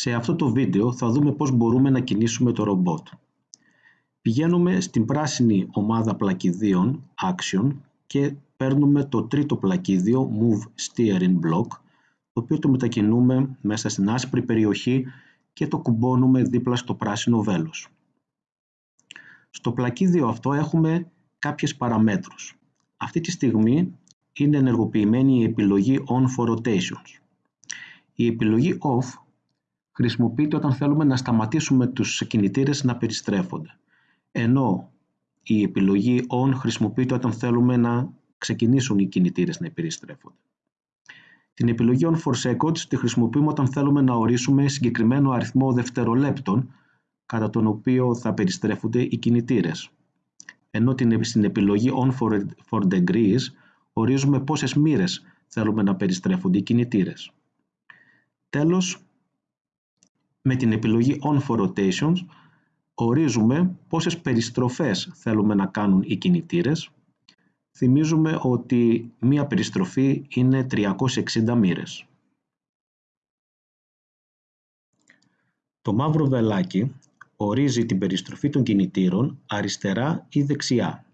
Σε αυτό το βίντεο θα δούμε πώς μπορούμε να κινήσουμε το ρομπότ. Πηγαίνουμε στην πράσινη ομάδα πλακιδίων Action και παίρνουμε το τρίτο πλακίδιο Move Steering Block το οποίο το μετακινούμε μέσα στην άσπρη περιοχή και το κουμπώνουμε δίπλα στο πράσινο βέλος. Στο πλακίδιο αυτό έχουμε κάποιες παραμέτρους. Αυτή τη στιγμή είναι ενεργοποιημένη η επιλογή On for Rotations. Η επιλογή Off χρησιμοποιείται όταν θέλουμε να σταματήσουμε τους κινητήρες να περιστρέφονται. Ενώ η επιλογή On χρησιμοποιείται όταν θέλουμε να ξεκινήσουν οι κινητήρες να περιστρέφονται. Την επιλογή On for Seconds τη χρησιμοποιούμε όταν θέλουμε να ορίσουμε συγκεκριμένο αριθμό δευτερολέπτων κατά τον οποίο θα περιστρέφονται οι κινητήρες. Ενώ στην επιλογή On for, for Degrees ορίζουμε πόσες μοίρες θέλουμε να περιστρέφονται οι κινητήρες. Τέλος, με την επιλογή On for Rotations ορίζουμε πόσες περιστροφές θέλουμε να κάνουν οι κινητήρες. Θυμίζουμε ότι μία περιστροφή είναι 360 μοίρες. Το μαύρο βελάκι ορίζει την περιστροφή των κινητήρων αριστερά ή δεξιά.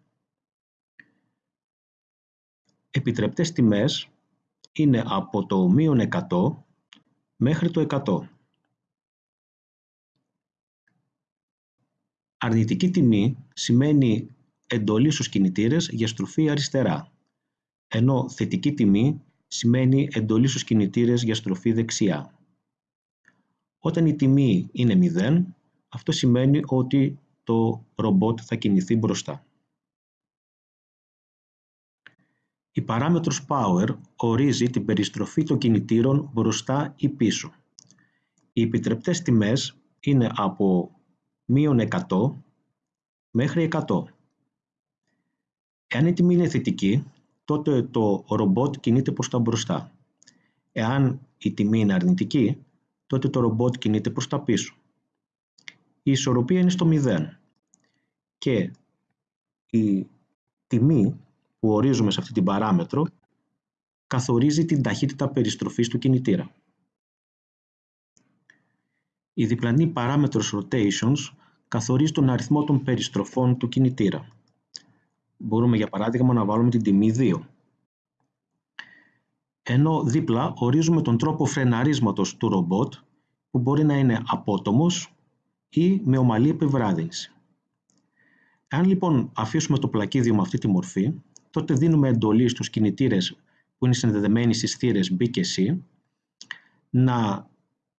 Επιτρεπτές τιμές είναι από το μείον 100 μέχρι το 100. Αρνητική τιμή σημαίνει εντολή στους κινητήρες για στροφή αριστερά, ενώ θετική τιμή σημαίνει εντολή στους κινητήρες για στροφή δεξιά. Όταν η τιμή είναι 0, αυτό σημαίνει ότι το ρομπότ θα κινηθεί μπροστά. Η παράμετρος Power ορίζει την περιστροφή των κινητήρων μπροστά ή πίσω. Οι επιτρεπτές τιμές είναι από μείον 100 μέχρι 100. Εάν η τιμή είναι θετική, τότε το ρομπότ κινείται προς τα μπροστά. Εάν η τιμή είναι αρνητική, τότε το ρομπότ κινείται προς τα πίσω. Η ισορροπία είναι στο 0 και η τιμή που ορίζουμε σε αυτή την παράμετρο καθορίζει την ταχύτητα περιστροφής του κινητήρα. Η διπλανή παράμετρος rotations καθορίζει τον αριθμό των περιστροφών του κινητήρα. Μπορούμε για παράδειγμα να βάλουμε την τιμή 2. Ενώ δίπλα ορίζουμε τον τρόπο φρεναρίσματος του ρομπότ που μπορεί να είναι απότομος ή με ομαλή επιβράδυνση. Αν λοιπόν αφήσουμε το πλακίδιο με αυτή τη μορφή, τότε δίνουμε εντολή στους κινητήρες που είναι συνδεδεμένοι στις θύρες B και C να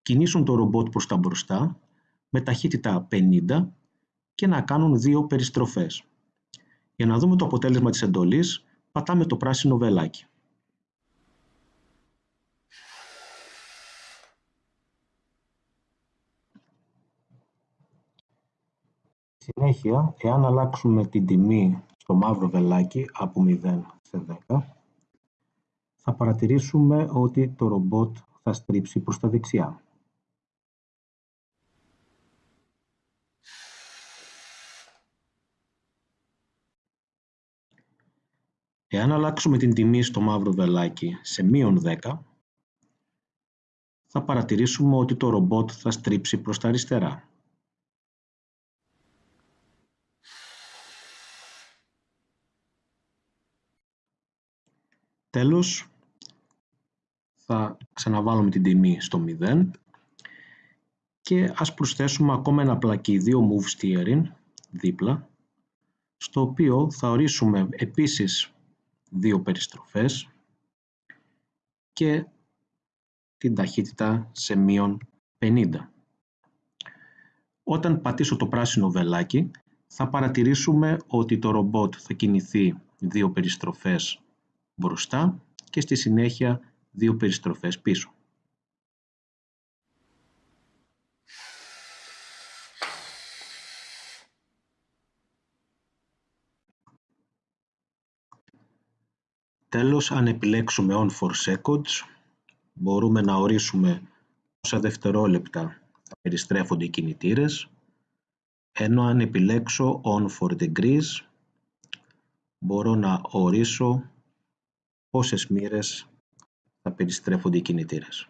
κινήσουν το ρομπότ προς τα μπροστά με ταχύτητα 50 και να κάνουν δύο περιστροφές. Για να δούμε το αποτέλεσμα της εντολής, πατάμε το πράσινο βελάκι. Συνέχεια, εάν αλλάξουμε την τιμή στο μαύρο βελάκι από 0 σε 10, θα παρατηρήσουμε ότι το ρομπότ θα στρίψει προς τα δεξιά. Εάν αλλάξουμε την τιμή στο μαύρο βελάκι σε μείον 10, θα παρατηρήσουμε ότι το ρομπότ θα στρίψει προς τα αριστερά. Τέλος, θα ξαναβάλουμε την τιμή στο 0 και ας προσθέσουμε ακόμα ένα πλακίδιο Move Steering δίπλα, στο οποίο θα ορίσουμε επίσης δύο περιστροφές και την ταχύτητα σε μείον 50. Όταν πατήσω το πράσινο βελάκι θα παρατηρήσουμε ότι το ρομπότ θα κινηθεί δύο περιστροφές μπροστά και στη συνέχεια δύο περιστροφές πίσω. Τέλος, αν επιλέξουμε On for Seconds, μπορούμε να ορίσουμε πόσα δευτερόλεπτα θα περιστρέφονται οι κινητήρες, ενώ αν επιλέξω On for Degrees, μπορώ να ορίσω πόσες μοίρες θα περιστρέφονται οι κινητήρες.